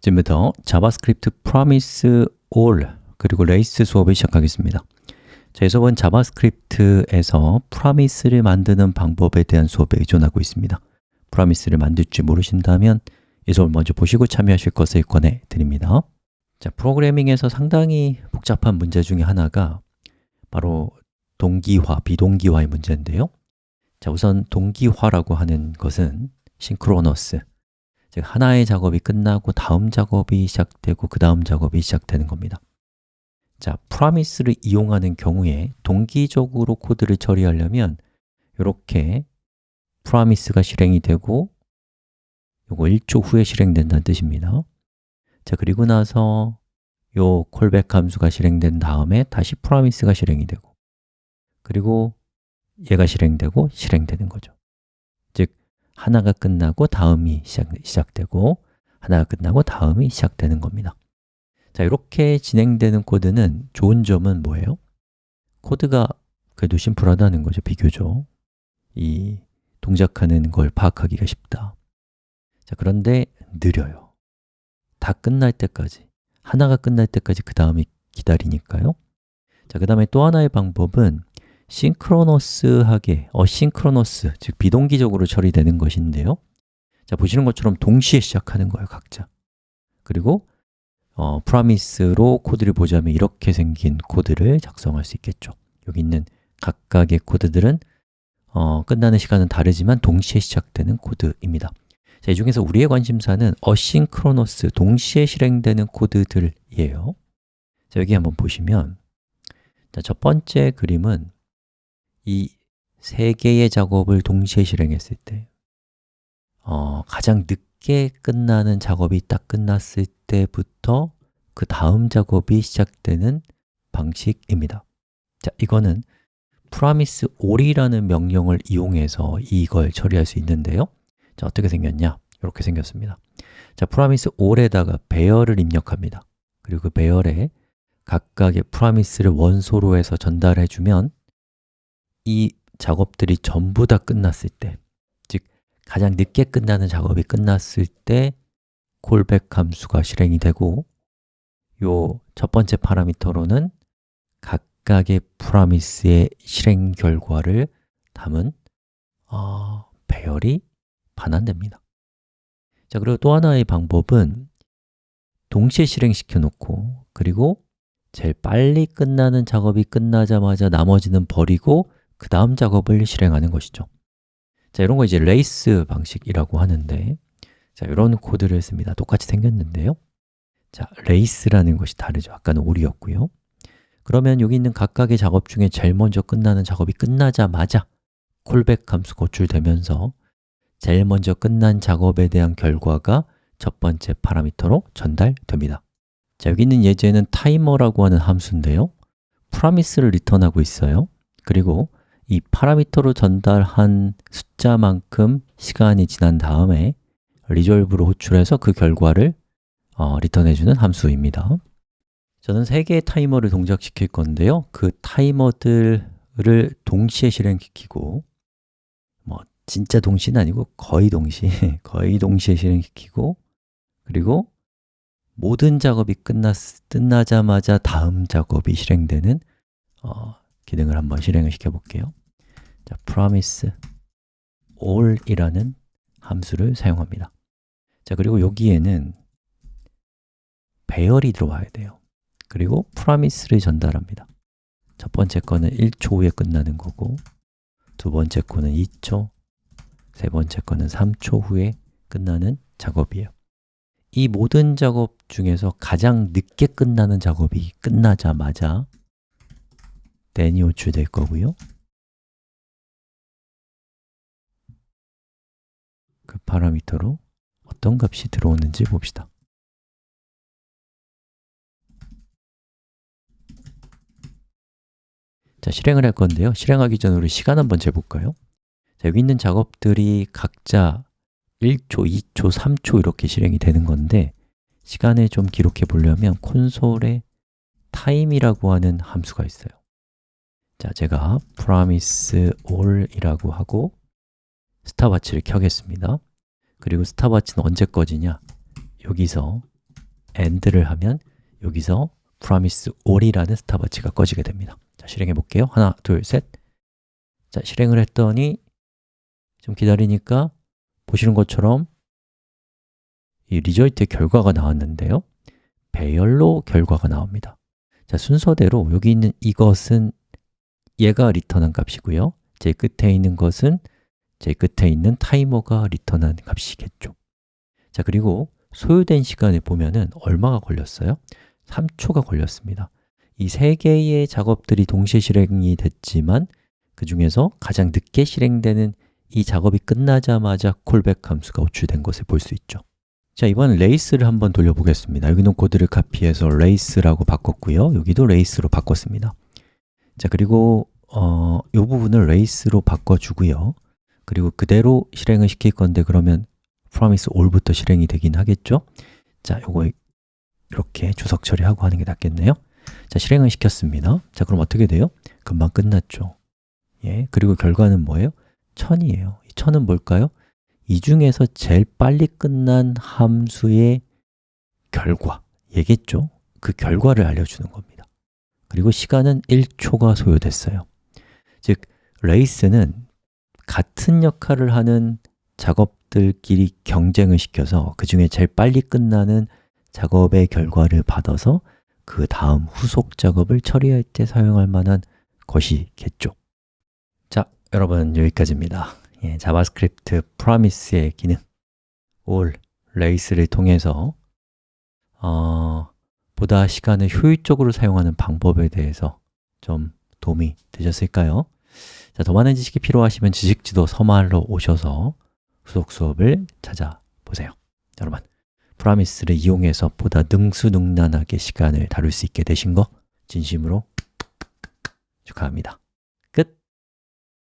지금부터 JavaScript promise all 그리고 레이스 수업을 시작하겠습니다. 자, 이 수업은 JavaScript에서 promise를 만드는 방법에 대한 수업에 의존하고 있습니다. Promise를 만들 줄 모르신다면 이 수업을 먼저 보시고 참여하실 것을 권해드립니다. 자, 프로그래밍에서 상당히 복잡한 문제 중에 하나가 바로 동기화, 비동기화의 문제인데요. 자, 우선 동기화라고 하는 것은 synchronous 즉 하나의 작업이 끝나고 다음 작업이 시작되고 그 다음 작업이 시작되는 겁니다. 자, promise를 이용하는 경우에 동기적으로 코드를 처리하려면 이렇게 promise가 실행이 되고 요거 1초 후에 실행된다는 뜻입니다. 자, 그리고 나서 요 callback 함수가 실행된 다음에 다시 promise가 실행이 되고 그리고 얘가 실행되고 실행되는 거죠. 즉, 하나가 끝나고 다음이 시작, 시작 되고 하나가 끝나고 다음이 시작되는 겁니다. 자, 이렇게 진행되는 코드는 좋은 점은 뭐예요? 코드가 그래도 심플하다는 거죠, 비교적. 이 동작하는 걸 파악하기가 쉽다. 자, 그런데 느려요. 다 끝날 때까지 하나가 끝날 때까지 그 다음이 기다리니까요. 자, 그 다음에 또 하나의 방법은 synchronous하게, asynchronous, 즉 비동기적으로 처리되는 것인데요. 자, 보시는 것처럼 동시에 시작하는 거예요, 각자. 그리고 어, promise로 코드를 보자면 이렇게 생긴 코드를 작성할 수 있겠죠. 여기 있는 각각의 코드들은 어, 끝나는 시간은 다르지만 동시에 시작되는 코드입니다. 자, 이 중에서 우리의 관심사는 asynchronous, 동시에 실행되는 코드들이에요. 자, 여기 한번 보시면 자, 첫 번째 그림은 이 세 개의 작업을 동시에 실행했을 때 어, 가장 늦게 끝나는 작업이 딱 끝났을 때부터 그 다음 작업이 시작되는 방식입니다. 자, 이거는 promise all이라는 명령을 이용해서 이걸 처리할 수 있는데요. 자, 어떻게 생겼냐? 이렇게 생겼습니다. 자, promise all에다가 배열을 입력합니다. 그리고 그 배열에 각각의 promise를 원소로 해서 전달해 주면 이 작업들이 전부 다 끝났을 때, 즉 가장 늦게 끝나는 작업이 끝났을 때 콜백 함수가 실행이 되고 요 첫 번째 파라미터로는 각각의 프라미스의 실행 결과를 담은 어, 배열이 반환됩니다. 자, 그리고 또 하나의 방법은 동시에 실행시켜 놓고 그리고 제일 빨리 끝나는 작업이 끝나자마자 나머지는 버리고 그 다음 작업을 실행하는 것이죠. 자, 이런 거 이제 레이스 방식이라고 하는데 자, 이런 코드를 씁니다. 똑같이 생겼는데요. 자, race라는 것이 다르죠. 아까는 all이었고요. 그러면 여기 있는 각각의 작업 중에 제일 먼저 끝나는 작업이 끝나자마자 callback 함수 호출되면서 제일 먼저 끝난 작업에 대한 결과가 첫 번째 파라미터로 전달됩니다. 자, 여기 있는 예제는 타이머라고 하는 함수인데요. promise를 리턴하고 있어요. 그리고 이 파라미터로 전달한 숫자만큼 시간이 지난 다음에 resolve로 호출해서 그 결과를 어, 리턴해주는 함수입니다. 저는 세 개의 타이머를 동작시킬 건데요. 그 타이머들을 동시에 실행시키고 뭐 진짜 동시는 아니고 거의 동시에 거의 동시에 실행시키고 그리고 모든 작업이 끝났, 끝나자마자 다음 작업이 실행되는 어, 기능을 한번 실행을 시켜볼게요 자, promise all이라는 함수를 사용합니다. 자, 그리고 여기에는 배열이 들어와야 돼요. 그리고 promise를 전달합니다. 첫 번째 거는 1초 후에 끝나는 거고 두 번째 거는 2초, 세 번째 거는 3초 후에 끝나는 작업이에요. 이 모든 작업 중에서 가장 늦게 끝나는 작업이 끝나자마자 then이 호출될 거고요 그 파라미터로 어떤 값이 들어오는지 봅시다. 자, 실행을 할 건데요. 실행하기 전에 우리 시간 한번 재볼까요? 자, 여기 있는 작업들이 각자 1초, 2초, 3초 이렇게 실행이 되는 건데 시간을 좀 기록해 보려면 콘솔에 time이라고 하는 함수가 있어요. 자, 제가 promise all이라고 하고 스탑워치를 켜겠습니다. 그리고 스탑워치는 언제 꺼지냐? 여기서 end를 하면 여기서 promise all이라는 스탑워치가 꺼지게 됩니다. 자, 실행해 볼게요. 하나, 둘, 셋. 자, 실행을 했더니 좀 기다리니까 보시는 것처럼 이 result의 결과가 나왔는데요. 배열로 결과가 나옵니다. 자, 순서대로 여기 있는 이것은 얘가 리턴한 값이고요. 제 끝에 있는 것은 제 끝에 있는 타이머가 리턴한 값이겠죠. 자, 그리고 소요된 시간을 보면은 얼마가 걸렸어요? 3초가 걸렸습니다. 이 세 개의 작업들이 동시에 실행이 됐지만 그 중에서 가장 늦게 실행되는 이 작업이 끝나자마자 callback 함수가 호출된 것을 볼 수 있죠. 자, 이번엔 race를 한번 돌려보겠습니다. 여기 있는 코드를 카피해서 race라고 바꿨고요. 여기도 race로 바꿨습니다. 자, 그리고 어, 이 부분을 레이스로 바꿔주고요 그리고 그대로 실행을 시킬 건데 그러면 promise all부터 실행이 되긴 하겠죠? 자, 요거 이렇게 주석 처리하고 하는 게 낫겠네요 자, 실행을 시켰습니다 자, 그럼 어떻게 돼요? 금방 끝났죠 예, 그리고 결과는 뭐예요? 1000이에요 이 1000은 뭘까요? 이 중에서 제일 빨리 끝난 함수의 결과, 얘겠죠? 그 결과를 알려주는 겁니다 그리고 시간은 1초가 소요됐어요 즉, race는 같은 역할을 하는 작업들끼리 경쟁을 시켜서 그 중에 제일 빨리 끝나는 작업의 결과를 받아서 그 다음 후속 작업을 처리할 때 사용할 만한 것이겠죠 자, 여러분 여기까지입니다 예, JavaScript promise의 기능 all, 레이스를 통해서 어, 보다 시간을 효율적으로 사용하는 방법에 대해서 좀 도움이 되셨을까요? 자, 더 많은 지식이 필요하시면 지식지도 서말로 오셔서 후속 수업을 찾아보세요. 여러분, 프라미스를 이용해서 보다 능수능란하게 시간을 다룰 수 있게 되신 거 진심으로 축하합니다